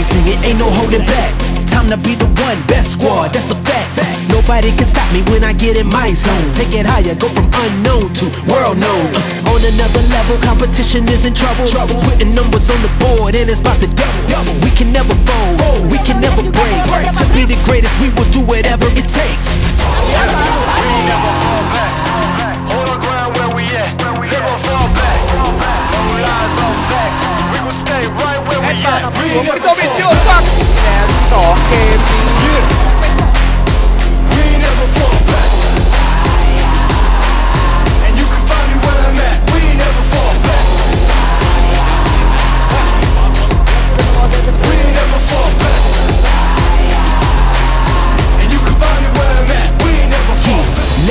everything, it ain't no holding back. Time to be the one, best squad, that's a fact. Nobody can stop me when I get in my zone. Take it higher, go from unknown to world known. Uh, on another level, competition is in trouble. Trouble putting numbers on the board, and it's about to double. double. We can never fold, we can never break. To be the greatest, we will do whatever it takes. We at. We ain't คุณ never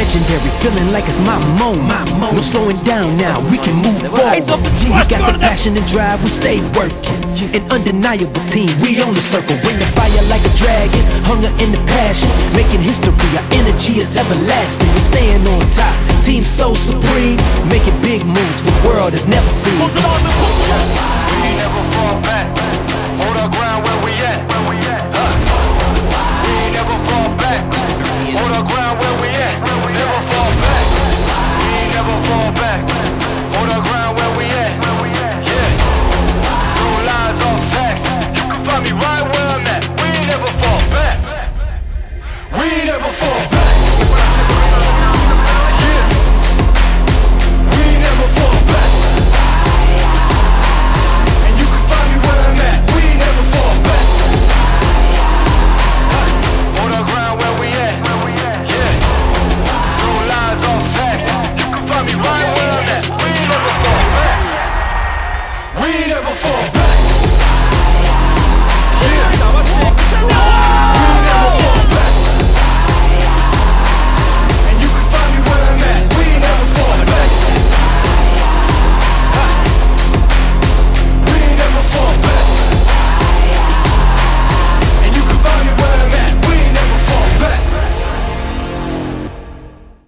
Legendary, feeling like it's my moment. No slowing down now, we can move forward. We got the passion and drive, we stay working. An undeniable team, we on the circle. Bring the fire like a dragon, hunger and the passion. Making history, our energy is everlasting. We're staying on top, team so supreme. Making big moves the world has never seen. We never fall back. Hold our ground